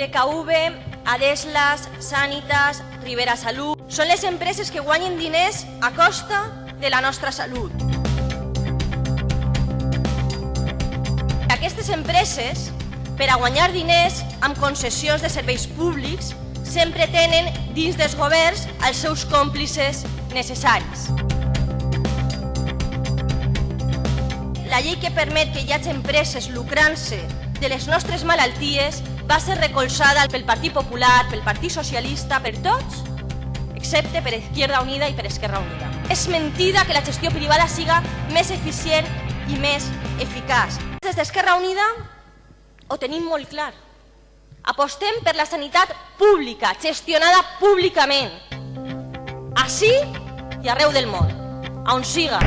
DKV, Adeslas, Sanitas, Rivera Salut... Són les empreses que guanyen diners a costa de la nostra salut. Aquestes empreses, per a guanyar diners amb concessions de serveis públics, sempre tenen dins dels governs els seus còmplices necessaris. La llei que permet que hi hagi empreses lucrant-se de les nostres malalties va ser recolzada pel Partit Popular, pel Partit Socialista, per tots, excepte per Izquierda Unida i per Esquerra Unida. És mentida que la gestió privada siga més eficient i més eficaç. Des d'Esquerra Unida ho tenim molt clar. Apostem per la sanitat pública, gestionada públicament. Així i arreu del món, on siga.